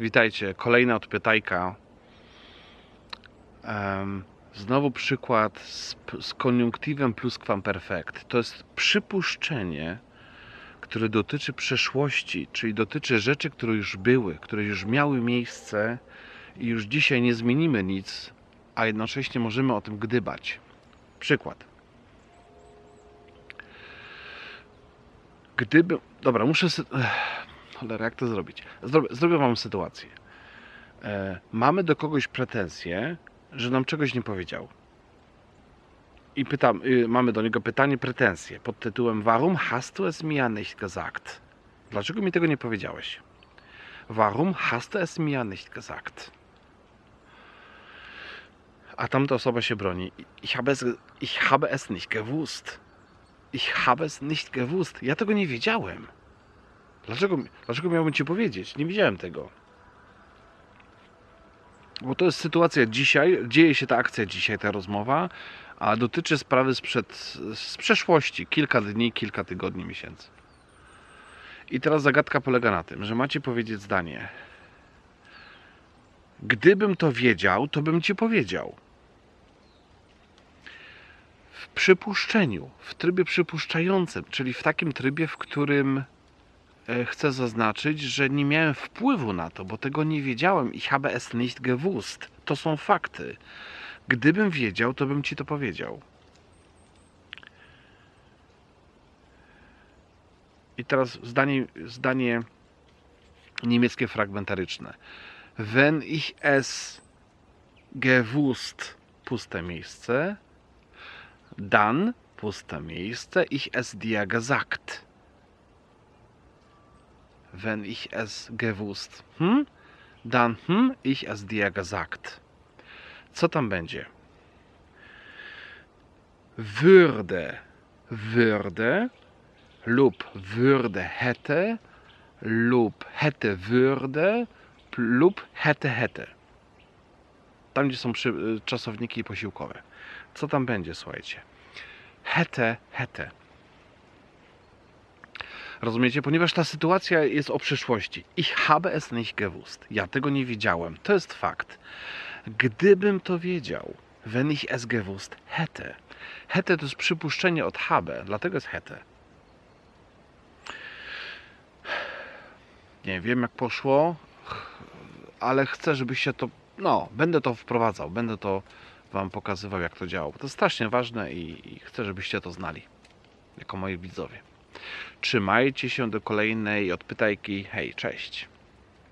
Witajcie, kolejna odpytajka. Znowu przykład z, z koniunktywem pluskwamperfekt. To jest przypuszczenie, które dotyczy przeszłości, czyli dotyczy rzeczy, które już były, które już miały miejsce i już dzisiaj nie zmienimy nic, a jednocześnie możemy o tym gdybać. Przykład. Gdyby. Dobra, muszę. Cholera, jak to zrobić? Zrobię, zrobię wam sytuację. E, mamy do kogoś pretensje, że nam czegoś nie powiedział. I pytam, y, mamy do niego pytanie, pretensje pod tytułem Warum hast du es mir nicht gesagt? Dlaczego mi tego nie powiedziałeś? Warum hast du es mir nicht gesagt? A tamta osoba się broni. Ich habe es, ich habe es nicht gewusst. Ich habe es nicht gewusst. Ja tego nie wiedziałem. Dlaczego, dlaczego miałbym ci powiedzieć? Nie wiedziałem tego. Bo to jest sytuacja dzisiaj, dzieje się ta akcja dzisiaj, ta rozmowa, a dotyczy sprawy sprzed, z przeszłości, kilka dni, kilka tygodni, miesięcy. I teraz zagadka polega na tym, że macie powiedzieć zdanie. Gdybym to wiedział, to bym ci powiedział. W przypuszczeniu, w trybie przypuszczającym, czyli w takim trybie, w którym chcę zaznaczyć, że nie miałem wpływu na to, bo tego nie wiedziałem. Ich habe es nicht gewusst. To są fakty. Gdybym wiedział, to bym ci to powiedział. I teraz zdanie, zdanie niemieckie fragmentaryczne. Wenn ich es gewusst, puste miejsce, dann, puste miejsce, ich es dir gesagt wenn ich es gewusst, hm? dann hm, ich es dir gesagt. Co tam będzie? Würde, würde lub würde hätte lub hätte würde lub hätte hätte. Tam, gdzie są y, czasowniki posiłkowe. Co tam będzie, słuchajcie? Hätte, hätte. Rozumiecie? Ponieważ ta sytuacja jest o przyszłości. Ich habe es nicht gewusst. Ja tego nie wiedziałem. To jest fakt. Gdybym to wiedział, wenn ich es gewusst hätte. Hätte to jest przypuszczenie od habe, dlatego jest hätte. Nie wiem jak poszło, ale chcę, żebyście to. No, będę to wprowadzał, będę to Wam pokazywał, jak to działało. To jest strasznie ważne i, i chcę, żebyście to znali, jako moi widzowie. Trzymajcie się do kolejnej odpytajki. Hej, cześć.